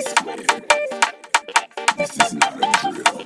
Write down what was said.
This is not a drill.